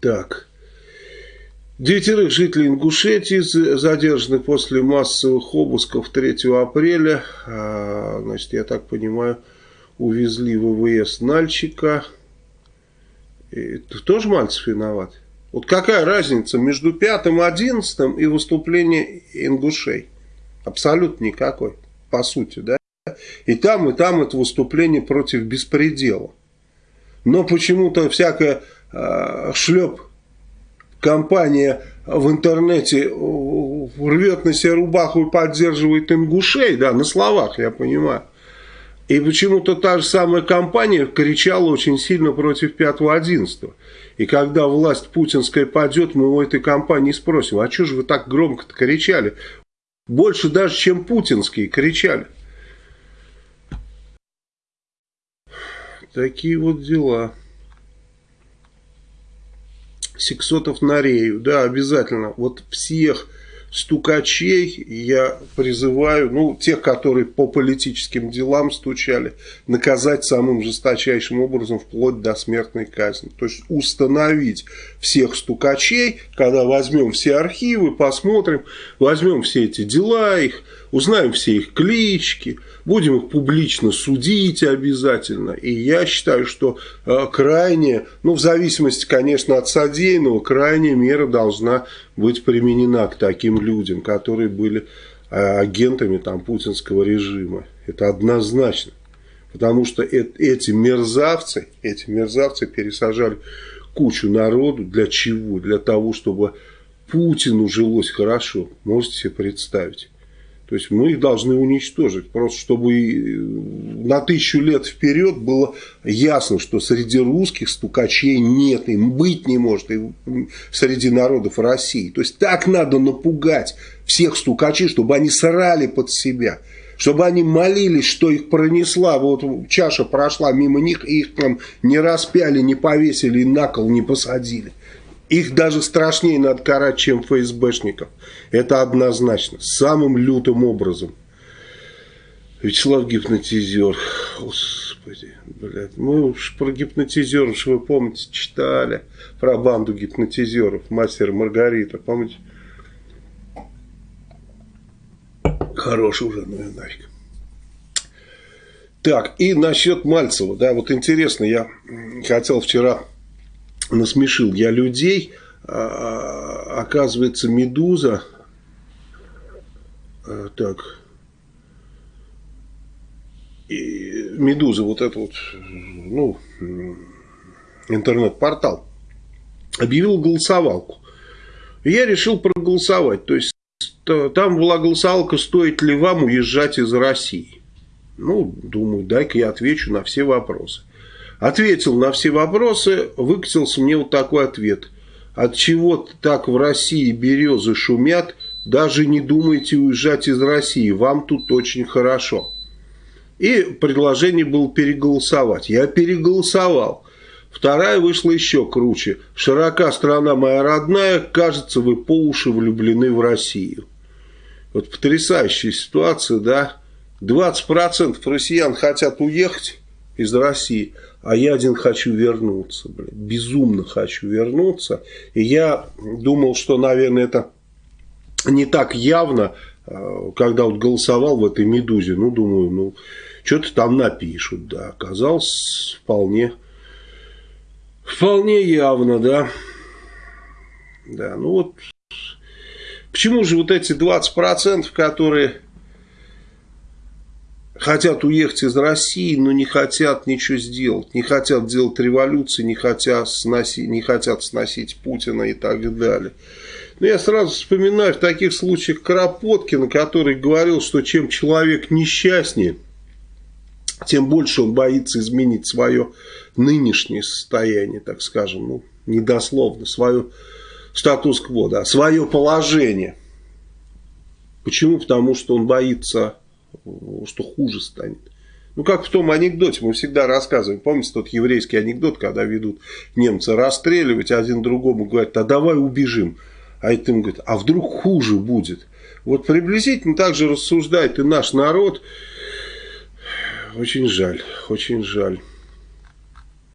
Так. Девятерых жителей Ингушетии задержаны после массовых обысков 3 апреля. А, значит, я так понимаю, увезли в ВВС Нальчика. И, тоже Мальцев виноват? Вот какая разница между пятым одиннадцатым и выступлением ингушей? Абсолютно никакой, по сути, да? И там, и там это выступление против беспредела. Но почему-то всякая э, шлеп компания в интернете рвет на себе рубаху и поддерживает ингушей, да, на словах, я понимаю. И почему-то та же самая компания кричала очень сильно против 5-11. И когда власть путинская падет, мы у этой компании спросим, а что же вы так громко кричали? Больше даже, чем путинские кричали. Такие вот дела. Сексотов на Рею. Да, обязательно. Вот всех стукачей я призываю, ну, тех, которые по политическим делам стучали, наказать самым жесточайшим образом вплоть до смертной казни. То есть установить всех стукачей, когда возьмем все архивы, посмотрим, возьмем все эти дела их, узнаем все их клички, будем их публично судить обязательно. И я считаю, что э, крайне, ну в зависимости, конечно, от содеянного, крайняя мера должна быть применена к таким людям, которые были э, агентами там, путинского режима. Это однозначно. Потому что эти мерзавцы, эти мерзавцы пересажали кучу народу. Для чего? Для того, чтобы Путину жилось хорошо. Можете себе представить. То есть мы их должны уничтожить, просто чтобы э, на тысячу лет вперед было ясно, что среди русских стукачей нет, им быть не может и среди народов России. То есть так надо напугать всех стукачей, чтобы они срали под себя, чтобы они молились, что их пронесла, вот чаша прошла мимо них, и их там не распяли, не повесили, на кол не посадили. Их даже страшнее надо карать, чем ФСБшников. Это однозначно. Самым лютым образом. Вячеслав гипнотизер. Господи, блядь. Мы уж про гипнотизеров, вы помните, читали. Про банду гипнотизеров. Мастер Маргарита. Помните? Хороший уже, ну и нафиг. Так, и насчет Мальцева. Да, вот интересно, я хотел вчера насмешил я людей. А, оказывается, Медуза... А, так... И Медуза, вот это вот, ну, интернет-портал, объявил голосовалку. И я решил проголосовать. То есть, там была голосовалка, стоит ли вам уезжать из России. Ну, думаю, дай-ка я отвечу на все вопросы. Ответил на все вопросы, выкатился мне вот такой ответ. От чего так в России березы шумят, даже не думайте уезжать из России, вам тут очень хорошо. И предложение было переголосовать. Я переголосовал. Вторая вышла еще круче. Широка страна моя родная, кажется, вы по уши влюблены в Россию. Вот потрясающая ситуация, да? 20% россиян хотят уехать из России – а я один хочу вернуться, блин, безумно хочу вернуться. И я думал, что, наверное, это не так явно, э, когда вот голосовал в этой «Медузе». Ну, думаю, ну, что-то там напишут, да. Оказалось вполне, вполне явно, да. Да, ну вот, почему же вот эти 20%, которые хотят уехать из России, но не хотят ничего сделать, не хотят делать революции, не хотят сносить, не хотят сносить Путина и так далее. Но я сразу вспоминаю в таких случаях Кропоткина, который говорил, что чем человек несчастнее, тем больше он боится изменить свое нынешнее состояние, так скажем, ну, недословно, свое статус-кво, да, свое положение. Почему? Потому что он боится что хуже станет. Ну, как в том анекдоте, мы всегда рассказываем. Помните тот еврейский анекдот, когда ведут немцы расстреливать, один другому говорит, а давай убежим. А это им говорит, а вдруг хуже будет. Вот приблизительно так же рассуждает и наш народ. Очень жаль, очень жаль.